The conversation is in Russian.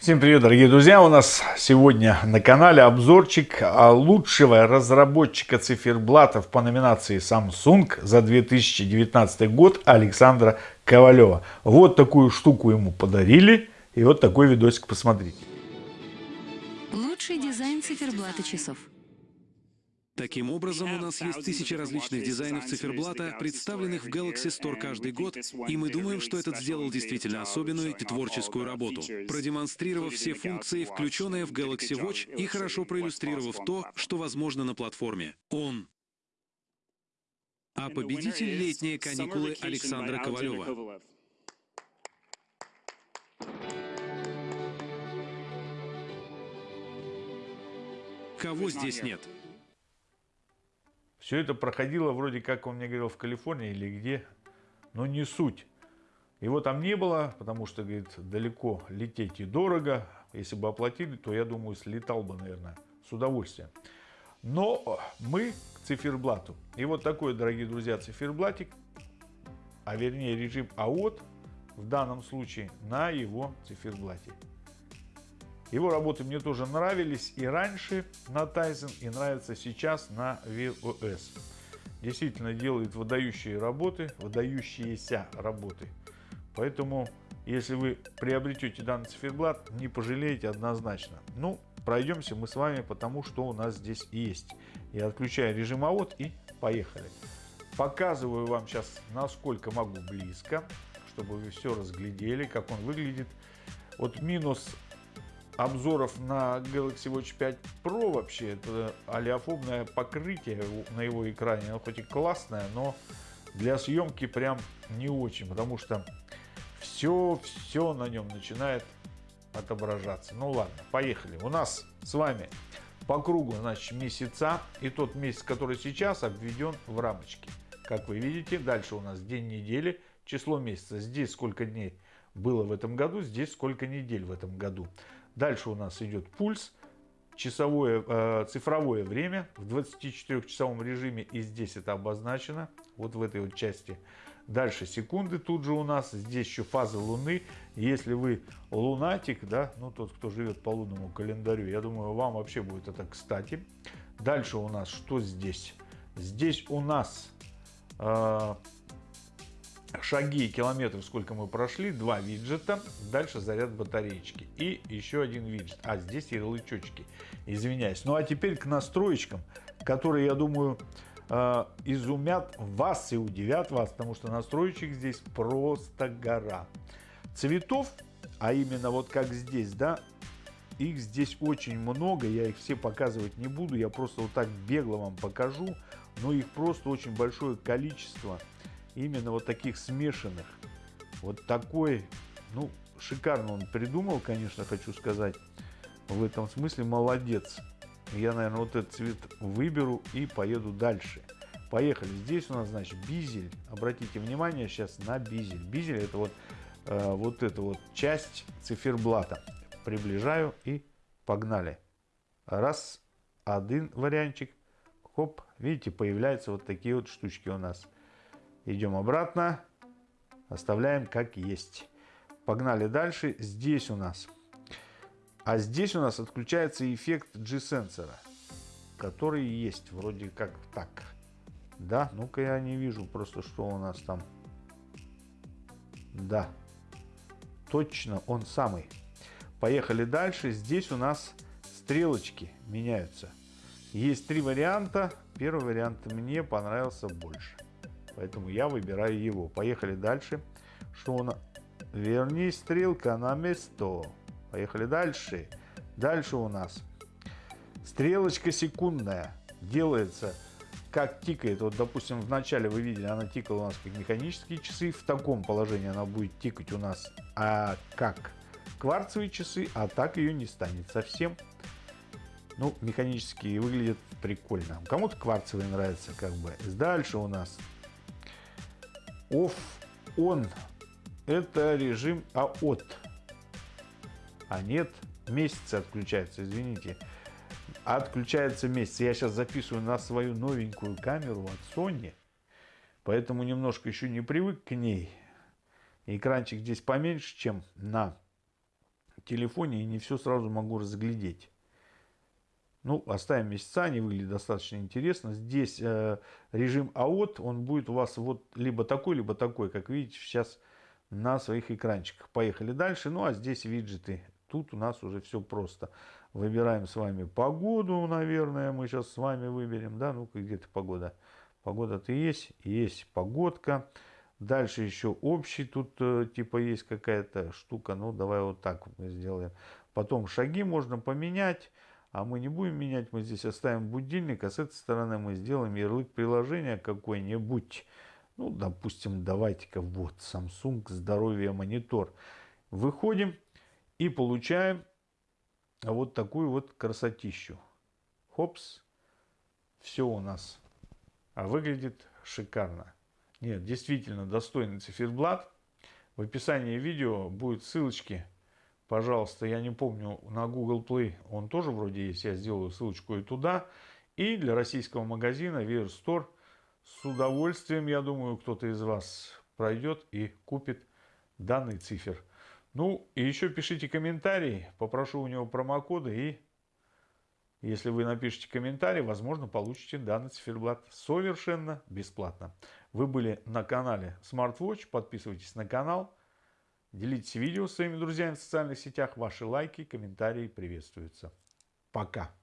Всем привет, дорогие друзья! У нас сегодня на канале обзорчик лучшего разработчика циферблатов по номинации Samsung за 2019 год Александра Ковалева. Вот такую штуку ему подарили и вот такой видосик посмотрите. Лучший дизайн циферблата часов. Таким образом, у нас есть тысячи различных дизайнов циферблата, представленных в Galaxy Store каждый год, и мы думаем, что этот сделал действительно особенную и творческую работу, продемонстрировав все функции, включенные в Galaxy Watch, и хорошо проиллюстрировав то, что возможно на платформе. Он а победитель летние каникулы Александра Ковалева. Кого здесь нет? Все это проходило вроде как он мне говорил в Калифорнии или где, но не суть. Его там не было, потому что, говорит, далеко лететь и дорого. Если бы оплатили, то, я думаю, слетал бы, наверное, с удовольствием. Но мы к циферблату. И вот такой, дорогие друзья, циферблатик, а вернее режим АОТ, в данном случае на его циферблате. Его работы мне тоже нравились и раньше на Tizen, и нравятся сейчас на VOS. Действительно делает выдающие работы, выдающиеся работы. Поэтому, если вы приобретете данный циферблат, не пожалеете однозначно. Ну, пройдемся мы с вами потому что у нас здесь есть. Я отключаю режим АОТ и поехали. Показываю вам сейчас, насколько могу близко, чтобы вы все разглядели, как он выглядит. Вот минус обзоров на Galaxy Watch 5 Pro вообще это алиофобное покрытие на его экране. Оно хоть и классное, но для съемки прям не очень, потому что все, все на нем начинает отображаться. Ну ладно, поехали. У нас с вами по кругу, значит, месяца. И тот месяц, который сейчас, обведен в рамочке. Как вы видите, дальше у нас день недели, число месяца. Здесь сколько дней было в этом году, здесь сколько недель в этом году. Дальше у нас идет пульс, часовое, э, цифровое время в 24-часовом режиме, и здесь это обозначено, вот в этой вот части. Дальше секунды тут же у нас, здесь еще фаза Луны. Если вы лунатик, да, ну тот, кто живет по лунному календарю, я думаю, вам вообще будет это кстати. Дальше у нас что здесь? Здесь у нас э, шаги и километров, сколько мы прошли, два виджета, дальше заряд батареечки и еще один виджет. А здесь ярлычочки, извиняюсь. Ну а теперь к настроечкам, которые, я думаю, э, изумят вас и удивят вас, потому что настроечек здесь просто гора. Цветов, а именно вот как здесь, да, их здесь очень много, я их все показывать не буду, я просто вот так бегло вам покажу, но их просто очень большое количество именно вот таких смешанных. Вот такой, ну, шикарно он придумал, конечно, хочу сказать. В этом смысле молодец. Я, наверное, вот этот цвет выберу и поеду дальше. Поехали. Здесь у нас, значит, бизель. Обратите внимание сейчас на бизель. Бизель это вот, э, вот эта вот часть циферблата. Приближаю и погнали. Раз, один вариантчик. Хоп, видите, появляются вот такие вот штучки у нас. Идем обратно. Оставляем как есть. Погнали дальше. Здесь у нас. А здесь у нас отключается эффект G-сенсора. Который есть. Вроде как так. Да, ну-ка я не вижу просто, что у нас там. Да. Точно он самый. Поехали дальше. Здесь у нас стрелочки меняются. Есть три варианта. Первый вариант мне понравился больше. Поэтому я выбираю его. Поехали дальше. Что у? Верни стрелка на место. Поехали дальше. Дальше у нас стрелочка секундная. Делается как тикает. Вот, допустим, в начале вы видели, она тикала у нас как механические часы. В таком положении она будет тикать у нас а как кварцевые часы, а так ее не станет совсем. Ну, механические выглядят прикольно. Кому-то кварцевые нравятся, как бы. Дальше у нас off on это режим АОТ. А нет, месяцы отключается, извините. Отключается месяц. Я сейчас записываю на свою новенькую камеру от Sony. Поэтому немножко еще не привык к ней. Экранчик здесь поменьше, чем на телефоне и не все сразу могу разглядеть. Ну, оставим месяца, они выглядят достаточно интересно. Здесь э, режим AOT, он будет у вас вот либо такой, либо такой, как видите сейчас на своих экранчиках. Поехали дальше. Ну, а здесь виджеты. Тут у нас уже все просто. Выбираем с вами погоду, наверное, мы сейчас с вами выберем. Да, ну-ка, где-то погода. Погода-то есть, есть погодка. Дальше еще общий тут э, типа есть какая-то штука. Ну, давай вот так мы сделаем. Потом шаги можно поменять. А мы не будем менять, мы здесь оставим будильник, а с этой стороны мы сделаем ярлык приложения какой-нибудь. Ну, допустим, давайте-ка вот Samsung здоровье монитор. Выходим и получаем вот такую вот красотищу. Хопс, все у нас а выглядит шикарно. Нет, действительно достойный циферблат. В описании видео будут ссылочки пожалуйста, я не помню, на Google Play он тоже вроде есть, я сделаю ссылочку и туда. И для российского магазина Wear Store с удовольствием, я думаю, кто-то из вас пройдет и купит данный цифр. Ну, и еще пишите комментарии, попрошу у него промокоды, и если вы напишите комментарий, возможно, получите данный циферблат совершенно бесплатно. Вы были на канале SmartWatch, подписывайтесь на канал. Делитесь видео с своими друзьями в социальных сетях. Ваши лайки, комментарии приветствуются. Пока.